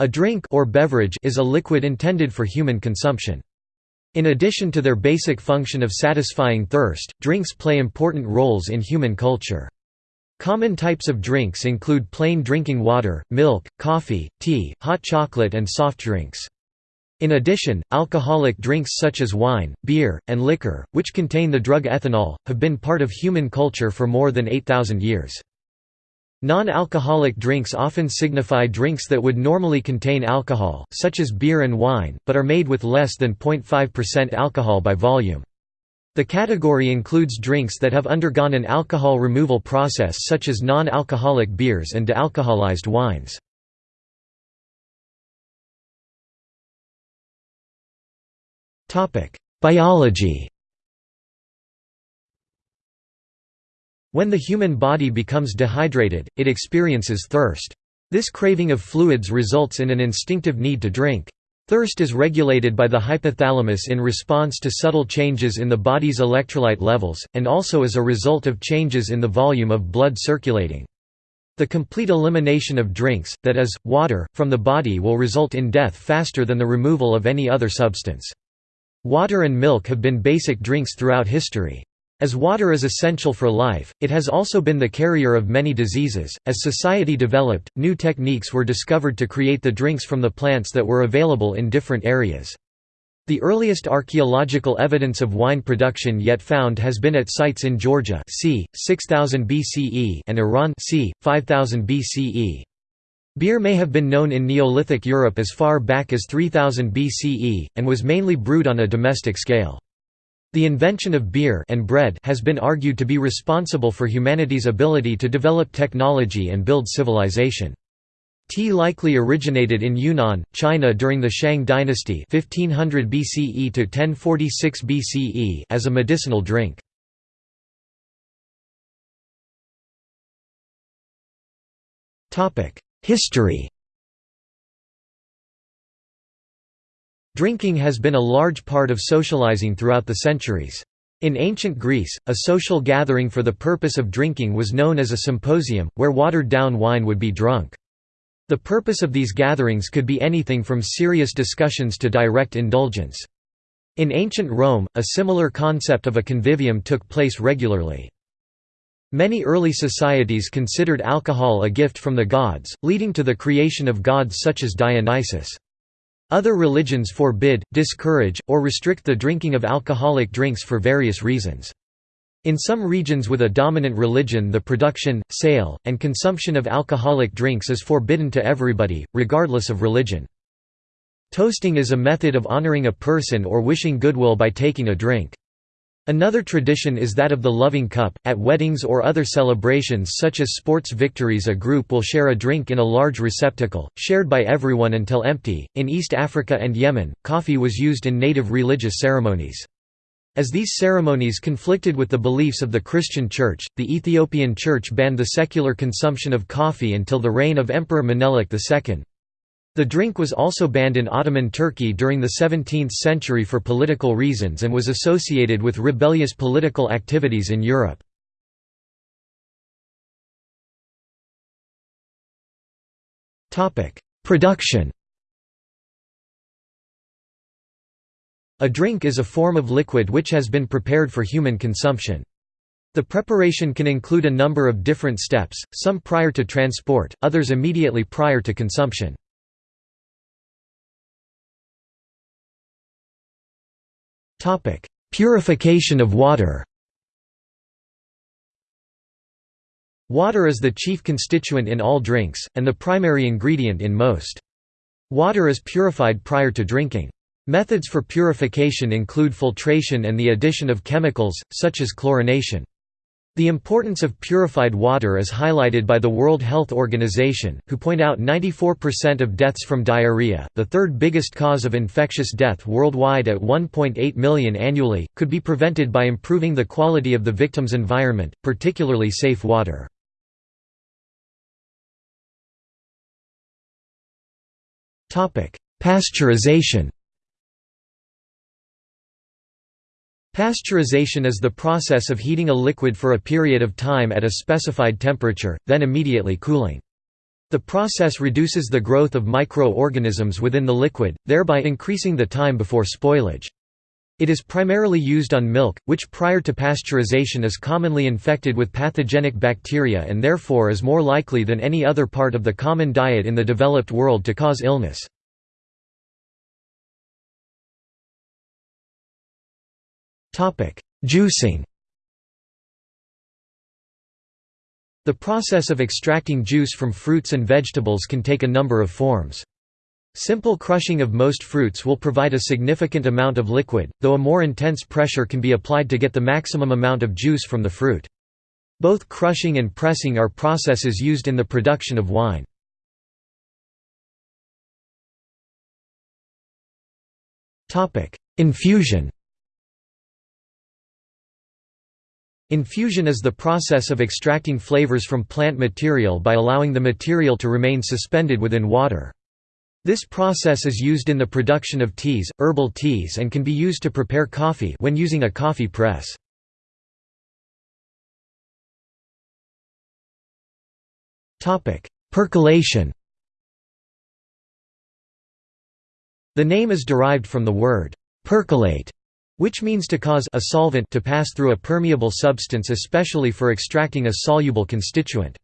A drink or beverage is a liquid intended for human consumption. In addition to their basic function of satisfying thirst, drinks play important roles in human culture. Common types of drinks include plain drinking water, milk, coffee, tea, hot chocolate and soft drinks. In addition, alcoholic drinks such as wine, beer, and liquor, which contain the drug ethanol, have been part of human culture for more than 8,000 years. Non-alcoholic drinks often signify drinks that would normally contain alcohol, such as beer and wine, but are made with less than 0.5% alcohol by volume. The category includes drinks that have undergone an alcohol removal process such as non-alcoholic beers and dealcoholized wines. Biology When the human body becomes dehydrated, it experiences thirst. This craving of fluids results in an instinctive need to drink. Thirst is regulated by the hypothalamus in response to subtle changes in the body's electrolyte levels, and also as a result of changes in the volume of blood circulating. The complete elimination of drinks, that is, water, from the body will result in death faster than the removal of any other substance. Water and milk have been basic drinks throughout history. As water is essential for life, it has also been the carrier of many diseases. As society developed, new techniques were discovered to create the drinks from the plants that were available in different areas. The earliest archaeological evidence of wine production yet found has been at sites in Georgia c. 6000 BCE and Iran c. 5000 BCE. Beer may have been known in Neolithic Europe as far back as 3000 BCE, and was mainly brewed on a domestic scale. The invention of beer and bread has been argued to be responsible for humanity's ability to develop technology and build civilization. Tea likely originated in Yunnan, China during the Shang dynasty 1500 BCE to 1046 BCE as a medicinal drink. History Drinking has been a large part of socializing throughout the centuries. In ancient Greece, a social gathering for the purpose of drinking was known as a symposium, where watered-down wine would be drunk. The purpose of these gatherings could be anything from serious discussions to direct indulgence. In ancient Rome, a similar concept of a convivium took place regularly. Many early societies considered alcohol a gift from the gods, leading to the creation of gods such as Dionysus. Other religions forbid, discourage, or restrict the drinking of alcoholic drinks for various reasons. In some regions with a dominant religion the production, sale, and consumption of alcoholic drinks is forbidden to everybody, regardless of religion. Toasting is a method of honoring a person or wishing goodwill by taking a drink. Another tradition is that of the loving cup. At weddings or other celebrations such as sports victories, a group will share a drink in a large receptacle, shared by everyone until empty. In East Africa and Yemen, coffee was used in native religious ceremonies. As these ceremonies conflicted with the beliefs of the Christian Church, the Ethiopian Church banned the secular consumption of coffee until the reign of Emperor Menelik II. The drink was also banned in Ottoman Turkey during the 17th century for political reasons and was associated with rebellious political activities in Europe. Production A drink is a form of liquid which has been prepared for human consumption. The preparation can include a number of different steps, some prior to transport, others immediately prior to consumption. Purification of water Water is the chief constituent in all drinks, and the primary ingredient in most. Water is purified prior to drinking. Methods for purification include filtration and the addition of chemicals, such as chlorination. The importance of purified water is highlighted by the World Health Organization, who point out 94% of deaths from diarrhea, the third biggest cause of infectious death worldwide at 1.8 million annually, could be prevented by improving the quality of the victim's environment, particularly safe water. Pasteurization Pasteurization is the process of heating a liquid for a period of time at a specified temperature, then immediately cooling. The process reduces the growth of microorganisms within the liquid, thereby increasing the time before spoilage. It is primarily used on milk, which prior to pasteurization is commonly infected with pathogenic bacteria and therefore is more likely than any other part of the common diet in the developed world to cause illness. Juicing The process of extracting juice from fruits and vegetables can take a number of forms. Simple crushing of most fruits will provide a significant amount of liquid, though a more intense pressure can be applied to get the maximum amount of juice from the fruit. Both crushing and pressing are processes used in the production of wine. Infusion Infusion is the process of extracting flavors from plant material by allowing the material to remain suspended within water. This process is used in the production of teas, herbal teas and can be used to prepare coffee when using a coffee press. Percolation The name is derived from the word «percolate», which means to cause a solvent to pass through a permeable substance especially for extracting a soluble constituent.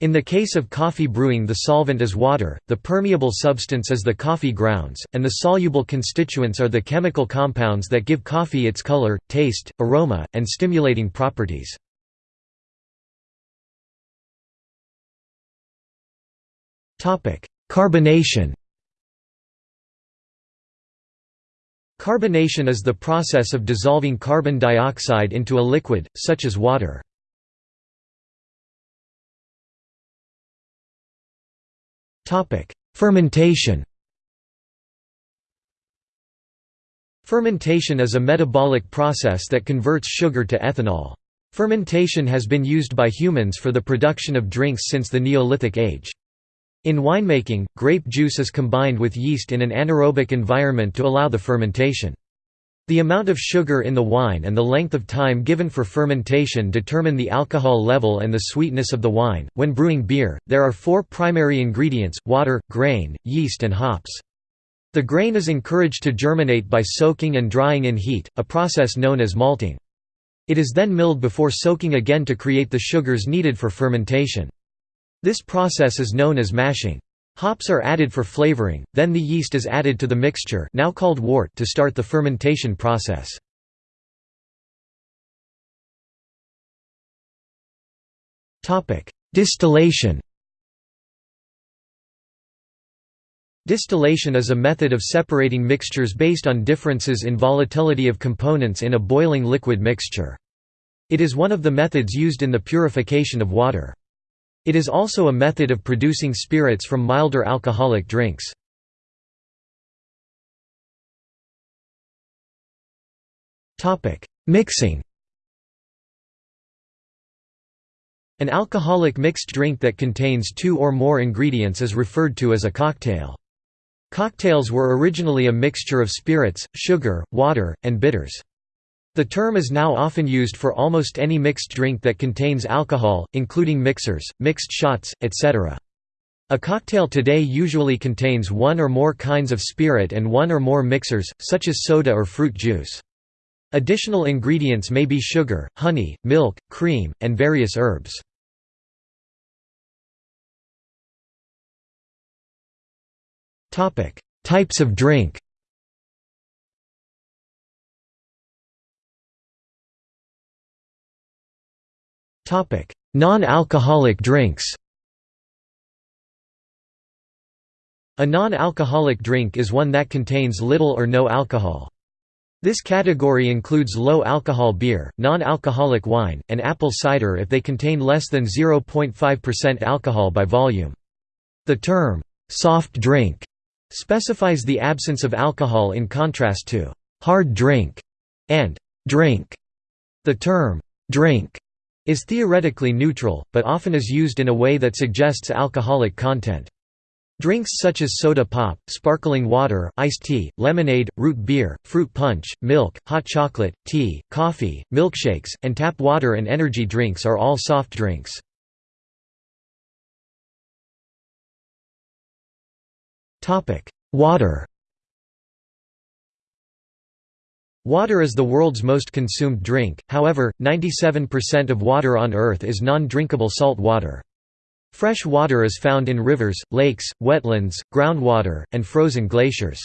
In the case of coffee brewing the solvent is water, the permeable substance is the coffee grounds, and the soluble constituents are the chemical compounds that give coffee its color, taste, aroma, and stimulating properties. Carbonation Carbonation is the process of dissolving carbon dioxide into a liquid, such as water. Fermentation Fermentation is a metabolic process that converts sugar to ethanol. Fermentation has been used by humans for the production of drinks since the Neolithic age. In winemaking, grape juice is combined with yeast in an anaerobic environment to allow the fermentation. The amount of sugar in the wine and the length of time given for fermentation determine the alcohol level and the sweetness of the wine. When brewing beer, there are four primary ingredients water, grain, yeast, and hops. The grain is encouraged to germinate by soaking and drying in heat, a process known as malting. It is then milled before soaking again to create the sugars needed for fermentation. This process is known as mashing. Hops are added for flavoring, then the yeast is added to the mixture now called wort to start the fermentation process. Distillation Distillation is a method of separating mixtures based on differences in volatility of components in a boiling liquid mixture. It is one of the methods used in the purification of water. It is also a method of producing spirits from milder alcoholic drinks. Mixing An alcoholic mixed drink that contains two or more ingredients is referred to as a cocktail. Cocktails were originally a mixture of spirits, sugar, water, and bitters. The term is now often used for almost any mixed drink that contains alcohol, including mixers, mixed shots, etc. A cocktail today usually contains one or more kinds of spirit and one or more mixers, such as soda or fruit juice. Additional ingredients may be sugar, honey, milk, cream, and various herbs. Types of drink Non-alcoholic drinks A non-alcoholic drink is one that contains little or no alcohol. This category includes low-alcohol beer, non-alcoholic wine, and apple cider if they contain less than 0.5% alcohol by volume. The term, "'soft drink' specifies the absence of alcohol in contrast to "'hard drink' and "'drink'. The term, "'drink' is theoretically neutral, but often is used in a way that suggests alcoholic content. Drinks such as soda pop, sparkling water, iced tea, lemonade, root beer, fruit punch, milk, hot chocolate, tea, coffee, milkshakes, and tap water and energy drinks are all soft drinks. Water Water is the world's most consumed drink, however, 97% of water on Earth is non-drinkable salt water. Fresh water is found in rivers, lakes, wetlands, groundwater, and frozen glaciers.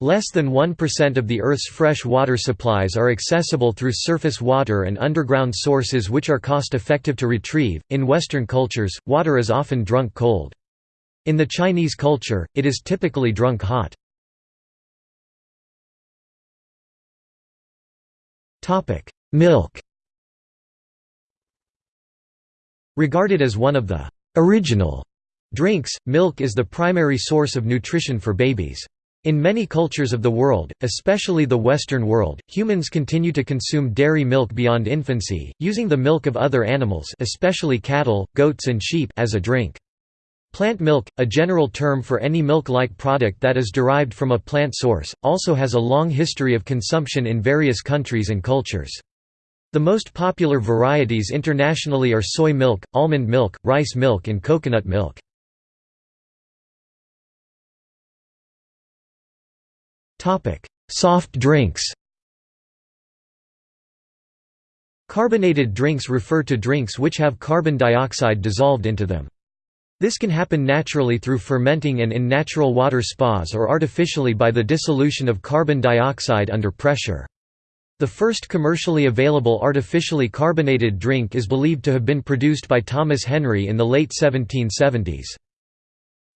Less than 1% of the Earth's fresh water supplies are accessible through surface water and underground sources which are cost-effective to retrieve. In Western cultures, water is often drunk cold. In the Chinese culture, it is typically drunk hot. Milk Regarded as one of the «original» drinks, milk is the primary source of nutrition for babies. In many cultures of the world, especially the Western world, humans continue to consume dairy milk beyond infancy, using the milk of other animals especially cattle, goats and sheep as a drink. Plant milk, a general term for any milk-like product that is derived from a plant source, also has a long history of consumption in various countries and cultures. The most popular varieties internationally are soy milk, almond milk, rice milk and coconut milk. Soft drinks Carbonated drinks refer to drinks which have carbon dioxide dissolved into them. This can happen naturally through fermenting and in natural water spas or artificially by the dissolution of carbon dioxide under pressure. The first commercially available artificially carbonated drink is believed to have been produced by Thomas Henry in the late 1770s.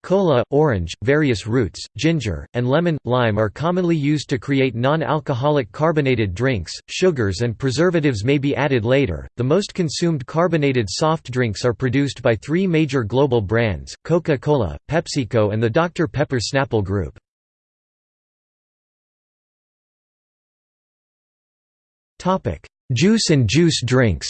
Cola, orange, various roots, ginger, and lemon, lime are commonly used to create non-alcoholic carbonated drinks. Sugars and preservatives may be added later. The most consumed carbonated soft drinks are produced by three major global brands: Coca-Cola, PepsiCo, and the Dr Pepper Snapple Group. Juice and juice drinks.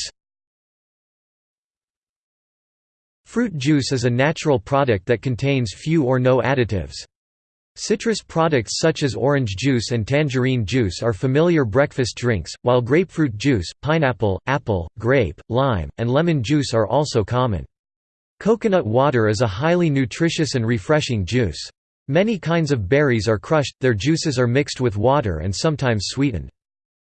Fruit juice is a natural product that contains few or no additives. Citrus products such as orange juice and tangerine juice are familiar breakfast drinks, while grapefruit juice, pineapple, apple, grape, lime, and lemon juice are also common. Coconut water is a highly nutritious and refreshing juice. Many kinds of berries are crushed, their juices are mixed with water and sometimes sweetened.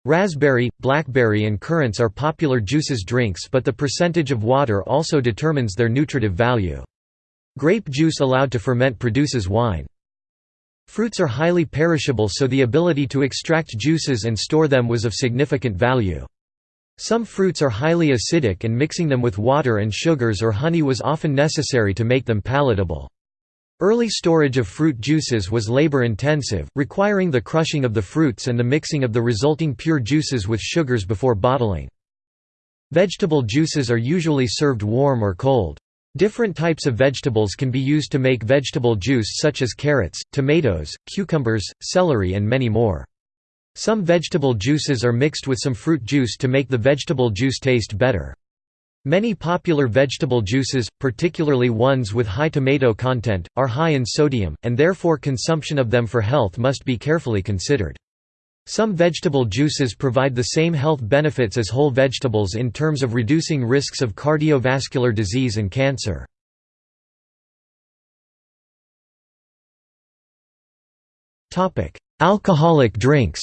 Raspberry, blackberry and currants are popular juices drinks but the percentage of water also determines their nutritive value. Grape juice allowed to ferment produces wine. Fruits are highly perishable so the ability to extract juices and store them was of significant value. Some fruits are highly acidic and mixing them with water and sugars or honey was often necessary to make them palatable. Early storage of fruit juices was labor-intensive, requiring the crushing of the fruits and the mixing of the resulting pure juices with sugars before bottling. Vegetable juices are usually served warm or cold. Different types of vegetables can be used to make vegetable juice such as carrots, tomatoes, cucumbers, celery and many more. Some vegetable juices are mixed with some fruit juice to make the vegetable juice taste better. Many popular vegetable juices, particularly ones with high tomato content, are high in sodium, and therefore consumption of them for health must be carefully considered. Some vegetable juices provide the same health benefits as whole vegetables in terms of reducing risks of cardiovascular disease and cancer. Alcoholic drinks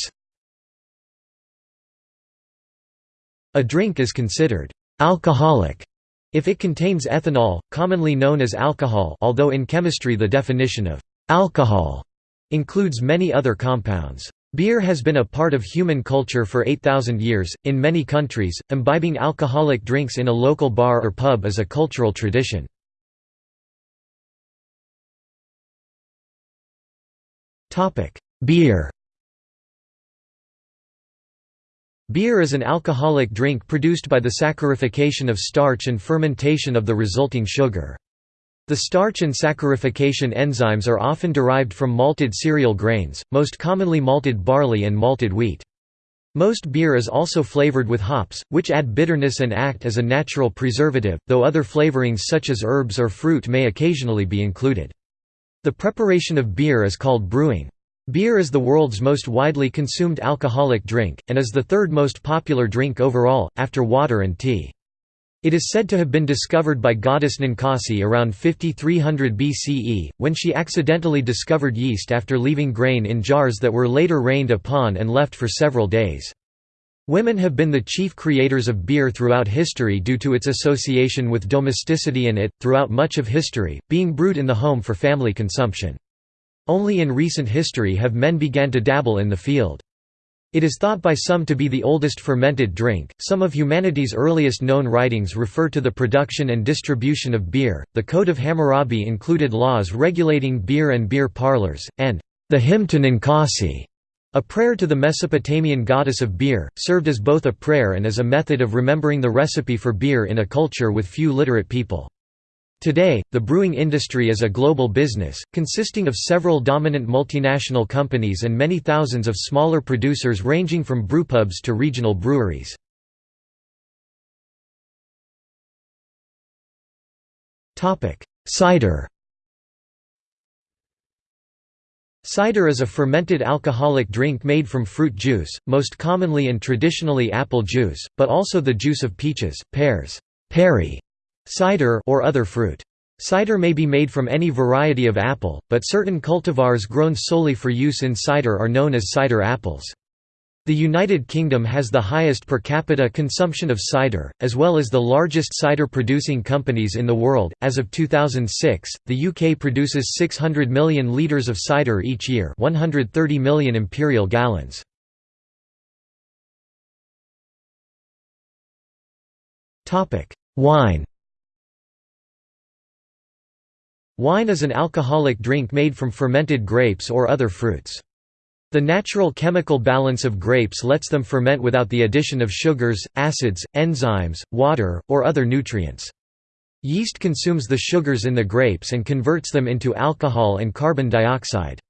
A drink is considered Alcoholic if it contains ethanol, commonly known as alcohol although in chemistry the definition of alcohol includes many other compounds. Beer has been a part of human culture for 8,000 years. In many countries, imbibing alcoholic drinks in a local bar or pub is a cultural tradition. Beer Beer is an alcoholic drink produced by the saccharification of starch and fermentation of the resulting sugar. The starch and saccharification enzymes are often derived from malted cereal grains, most commonly malted barley and malted wheat. Most beer is also flavored with hops, which add bitterness and act as a natural preservative, though other flavorings such as herbs or fruit may occasionally be included. The preparation of beer is called brewing. Beer is the world's most widely consumed alcoholic drink, and is the third most popular drink overall, after water and tea. It is said to have been discovered by goddess Ninkasi around 5300 BCE, when she accidentally discovered yeast after leaving grain in jars that were later rained upon and left for several days. Women have been the chief creators of beer throughout history due to its association with domesticity and it, throughout much of history, being brewed in the home for family consumption. Only in recent history have men began to dabble in the field. It is thought by some to be the oldest fermented drink. Some of humanity's earliest known writings refer to the production and distribution of beer. The Code of Hammurabi included laws regulating beer and beer parlors, and the hymn to Ninkasi, a prayer to the Mesopotamian goddess of beer, served as both a prayer and as a method of remembering the recipe for beer in a culture with few literate people. Today, the brewing industry is a global business, consisting of several dominant multinational companies and many thousands of smaller producers ranging from brewpubs to regional breweries. Cider Cider is a fermented alcoholic drink made from fruit juice, most commonly and traditionally apple juice, but also the juice of peaches, pears, Cider or other fruit. Cider may be made from any variety of apple, but certain cultivars grown solely for use in cider are known as cider apples. The United Kingdom has the highest per capita consumption of cider, as well as the largest cider producing companies in the world. As of 2006, the UK produces 600 million litres of cider each year, 130 million imperial gallons. Topic: Wine. Wine is an alcoholic drink made from fermented grapes or other fruits. The natural chemical balance of grapes lets them ferment without the addition of sugars, acids, enzymes, water, or other nutrients. Yeast consumes the sugars in the grapes and converts them into alcohol and carbon dioxide.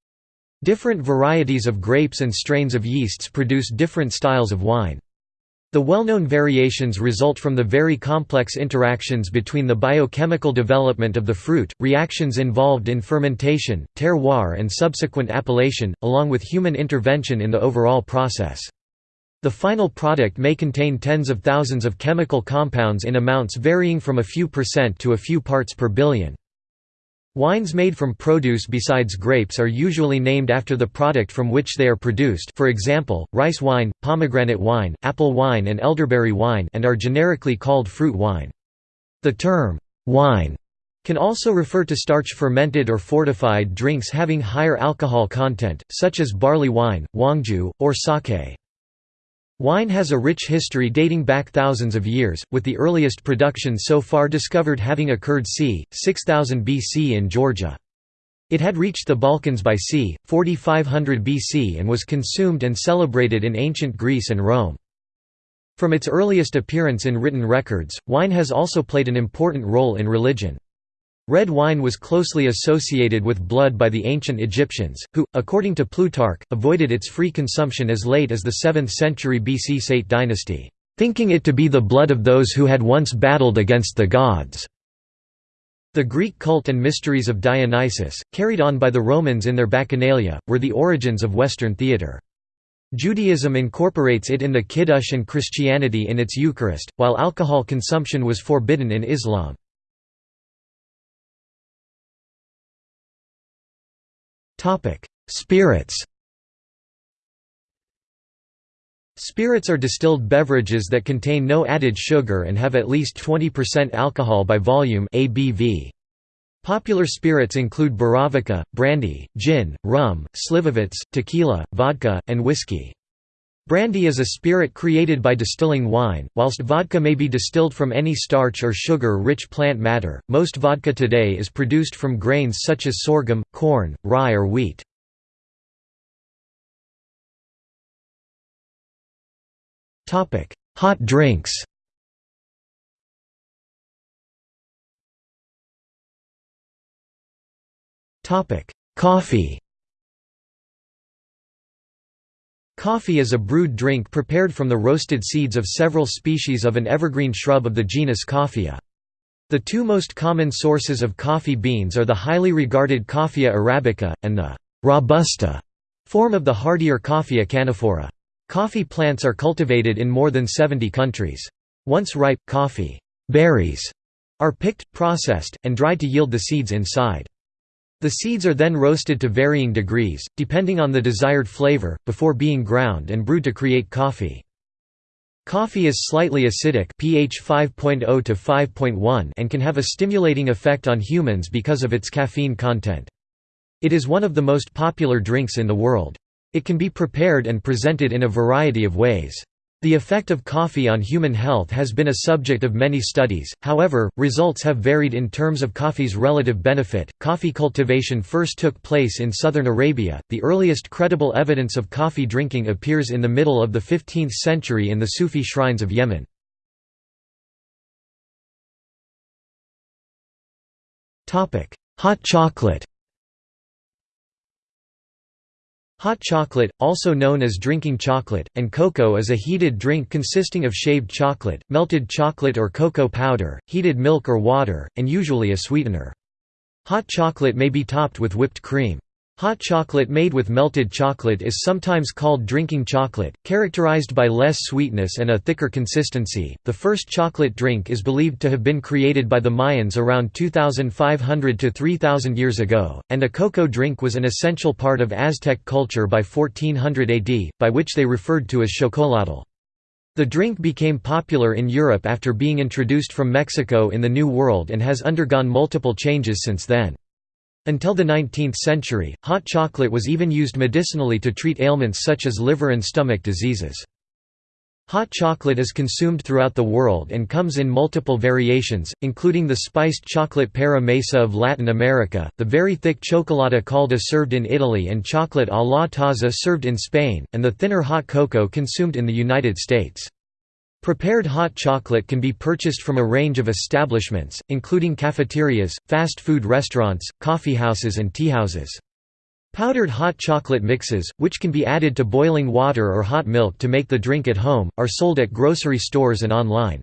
Different varieties of grapes and strains of yeasts produce different styles of wine. The well-known variations result from the very complex interactions between the biochemical development of the fruit, reactions involved in fermentation, terroir and subsequent appellation, along with human intervention in the overall process. The final product may contain tens of thousands of chemical compounds in amounts varying from a few percent to a few parts per billion. Wines made from produce besides grapes are usually named after the product from which they are produced for example, rice wine, pomegranate wine, apple wine and elderberry wine and are generically called fruit wine. The term, wine, can also refer to starch-fermented or fortified drinks having higher alcohol content, such as barley wine, huangjiu, or sake. Wine has a rich history dating back thousands of years, with the earliest production so far discovered having occurred c. 6000 BC in Georgia. It had reached the Balkans by c. 4500 BC and was consumed and celebrated in ancient Greece and Rome. From its earliest appearance in written records, wine has also played an important role in religion. Red wine was closely associated with blood by the ancient Egyptians, who, according to Plutarch, avoided its free consumption as late as the 7th century BC Saite dynasty, thinking it to be the blood of those who had once battled against the gods. The Greek cult and mysteries of Dionysus, carried on by the Romans in their Bacchanalia, were the origins of Western theatre. Judaism incorporates it in the Kiddush and Christianity in its Eucharist, while alcohol consumption was forbidden in Islam. Spirits Spirits are distilled beverages that contain no added sugar and have at least 20% alcohol by volume ABV. Popular spirits include Borovička, brandy, gin, rum, slivovitz, tequila, vodka, and whiskey. Brandy is a spirit created by distilling wine, whilst vodka may be distilled from any starch or sugar-rich plant matter. Most vodka today is produced from grains such as sorghum, corn, rye or wheat. Topic: Hot drinks. Topic: Coffee. Coffee is a brewed drink prepared from the roasted seeds of several species of an evergreen shrub of the genus Coffea. The two most common sources of coffee beans are the highly regarded Coffea arabica, and the «robusta» form of the hardier Coffea canephora. Coffee plants are cultivated in more than 70 countries. Once ripe, coffee berries are picked, processed, and dried to yield the seeds inside. The seeds are then roasted to varying degrees, depending on the desired flavor, before being ground and brewed to create coffee. Coffee is slightly acidic pH 5.0 to 5.1 and can have a stimulating effect on humans because of its caffeine content. It is one of the most popular drinks in the world. It can be prepared and presented in a variety of ways. The effect of coffee on human health has been a subject of many studies, however, results have varied in terms of coffee's relative benefit. Coffee cultivation first took place in southern Arabia. The earliest credible evidence of coffee drinking appears in the middle of the 15th century in the Sufi shrines of Yemen. Hot chocolate Hot chocolate, also known as drinking chocolate, and cocoa is a heated drink consisting of shaved chocolate, melted chocolate or cocoa powder, heated milk or water, and usually a sweetener. Hot chocolate may be topped with whipped cream. Hot chocolate made with melted chocolate is sometimes called drinking chocolate, characterized by less sweetness and a thicker consistency. The first chocolate drink is believed to have been created by the Mayans around 2500 to 3000 years ago, and a cocoa drink was an essential part of Aztec culture by 1400 AD, by which they referred to as chocolatl. The drink became popular in Europe after being introduced from Mexico in the New World and has undergone multiple changes since then. Until the 19th century, hot chocolate was even used medicinally to treat ailments such as liver and stomach diseases. Hot chocolate is consumed throughout the world and comes in multiple variations, including the spiced chocolate para mesa of Latin America, the very thick cioccolata calda served in Italy and chocolate a la taza served in Spain, and the thinner hot cocoa consumed in the United States. Prepared hot chocolate can be purchased from a range of establishments, including cafeterias, fast food restaurants, coffeehouses and teahouses. Powdered hot chocolate mixes, which can be added to boiling water or hot milk to make the drink at home, are sold at grocery stores and online.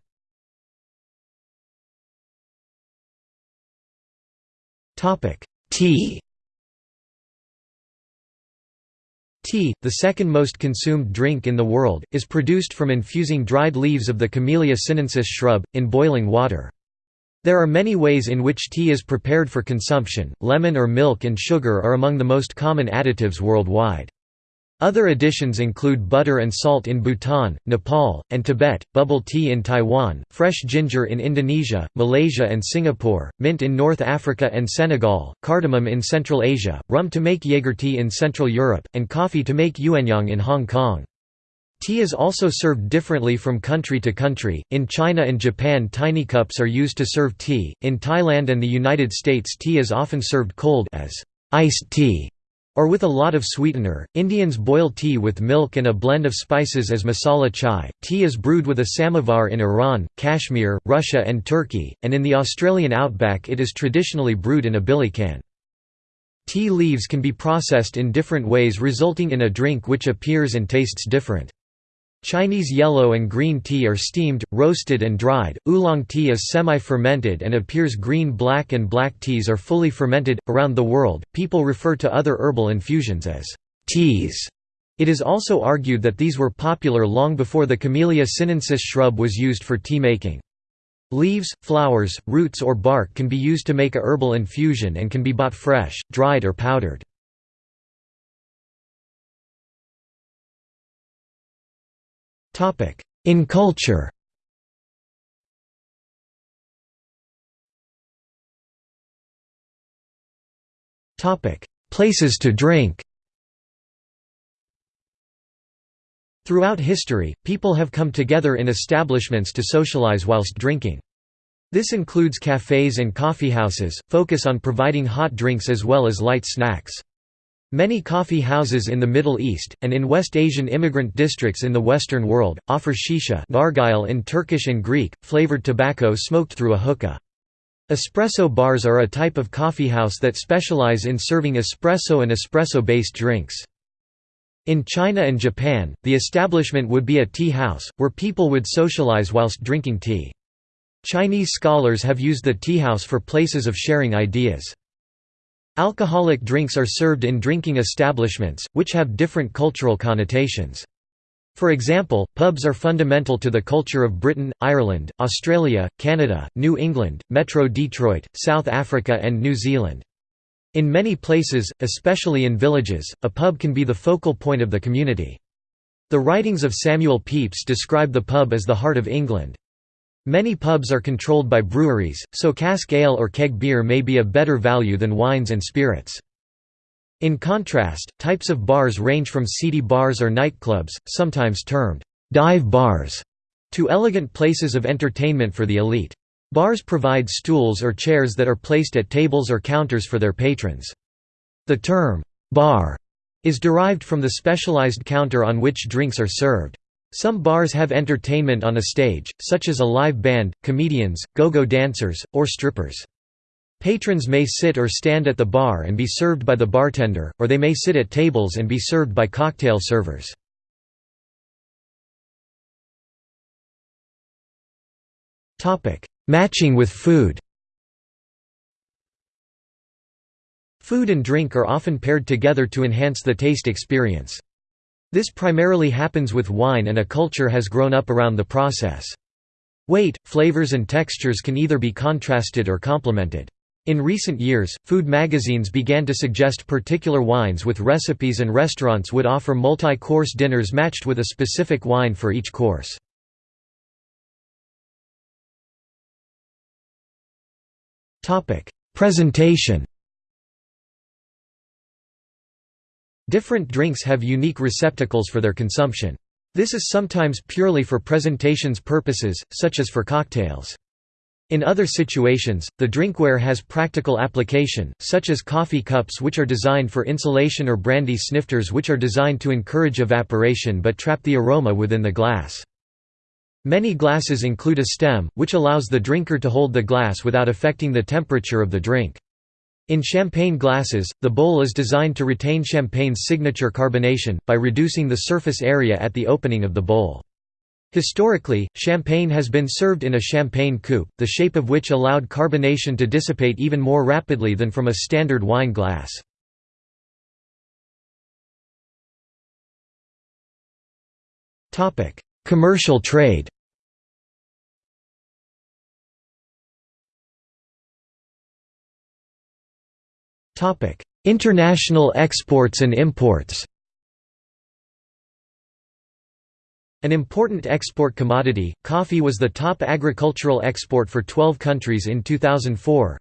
Tea Tea, the second most consumed drink in the world, is produced from infusing dried leaves of the Camellia sinensis shrub, in boiling water. There are many ways in which tea is prepared for consumption, lemon or milk and sugar are among the most common additives worldwide. Other additions include butter and salt in Bhutan, Nepal, and Tibet, bubble tea in Taiwan, fresh ginger in Indonesia, Malaysia and Singapore, mint in North Africa and Senegal, cardamom in Central Asia, rum to make Jaeger tea in Central Europe, and coffee to make yuanyang in Hong Kong. Tea is also served differently from country to country. In China and Japan, tiny cups are used to serve tea. In Thailand and the United States, tea is often served cold as iced tea or with a lot of sweetener. Indians boil tea with milk and a blend of spices as masala chai. Tea is brewed with a samovar in Iran, Kashmir, Russia, and Turkey, and in the Australian outback it is traditionally brewed in a billycan. Tea leaves can be processed in different ways, resulting in a drink which appears and tastes different. Chinese yellow and green tea are steamed, roasted and dried. Oolong tea is semi-fermented and appears green black and black teas are fully fermented. Around the world, people refer to other herbal infusions as teas. It is also argued that these were popular long before the Camellia sinensis shrub was used for tea making. Leaves, flowers, roots or bark can be used to make a herbal infusion and can be bought fresh, dried or powdered. In culture Places to drink Throughout history, people have come together in establishments to socialize whilst drinking. This includes cafes and coffeehouses, focus on providing hot drinks as well as light snacks. Many coffee houses in the Middle East, and in West Asian immigrant districts in the Western world, offer shisha nargile in Turkish and Greek, flavored tobacco smoked through a hookah. Espresso bars are a type of coffeehouse that specialize in serving espresso and espresso-based drinks. In China and Japan, the establishment would be a tea house, where people would socialize whilst drinking tea. Chinese scholars have used the tea house for places of sharing ideas. Alcoholic drinks are served in drinking establishments, which have different cultural connotations. For example, pubs are fundamental to the culture of Britain, Ireland, Australia, Canada, New England, Metro Detroit, South Africa and New Zealand. In many places, especially in villages, a pub can be the focal point of the community. The writings of Samuel Pepys describe the pub as the heart of England. Many pubs are controlled by breweries, so cask ale or keg beer may be of better value than wines and spirits. In contrast, types of bars range from seedy bars or nightclubs, sometimes termed dive bars, to elegant places of entertainment for the elite. Bars provide stools or chairs that are placed at tables or counters for their patrons. The term, bar, is derived from the specialized counter on which drinks are served. Some bars have entertainment on a stage, such as a live band, comedians, go-go dancers, or strippers. Patrons may sit or stand at the bar and be served by the bartender, or they may sit at tables and be served by cocktail servers. Matching with food Food and drink are often paired together to enhance the taste experience. This primarily happens with wine and a culture has grown up around the process. Weight, flavors and textures can either be contrasted or complemented. In recent years, food magazines began to suggest particular wines with recipes and restaurants would offer multi-course dinners matched with a specific wine for each course. Presentation Different drinks have unique receptacles for their consumption. This is sometimes purely for presentation's purposes, such as for cocktails. In other situations, the drinkware has practical application, such as coffee cups which are designed for insulation or brandy snifters which are designed to encourage evaporation but trap the aroma within the glass. Many glasses include a stem, which allows the drinker to hold the glass without affecting the temperature of the drink. In champagne glasses, the bowl is designed to retain champagne's signature carbonation, by reducing the surface area at the opening of the bowl. Historically, champagne has been served in a champagne coupe, the shape of which allowed carbonation to dissipate even more rapidly than from a standard wine glass. Commercial trade International exports and imports An important export commodity, coffee was the top agricultural export for 12 countries in 2004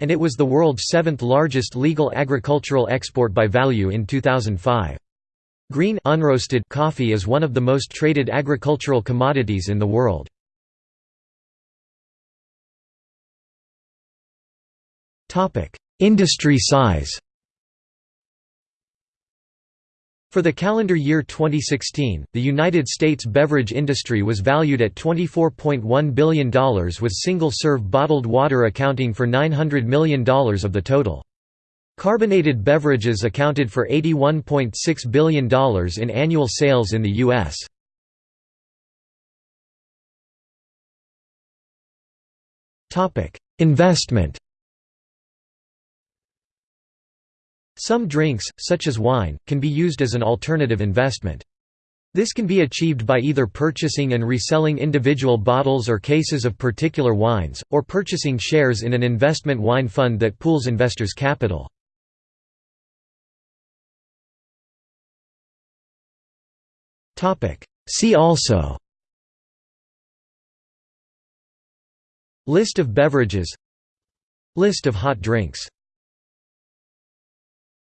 and it was the world's seventh largest legal agricultural export by value in 2005. Green unroasted coffee is one of the most traded agricultural commodities in the world. Industry size For the calendar year 2016, the United States beverage industry was valued at $24.1 billion with single-serve bottled water accounting for $900 million of the total. Carbonated beverages accounted for $81.6 billion in annual sales in the U.S. Investment Some drinks, such as wine, can be used as an alternative investment. This can be achieved by either purchasing and reselling individual bottles or cases of particular wines, or purchasing shares in an investment wine fund that pools investors' capital. See also List of beverages List of hot drinks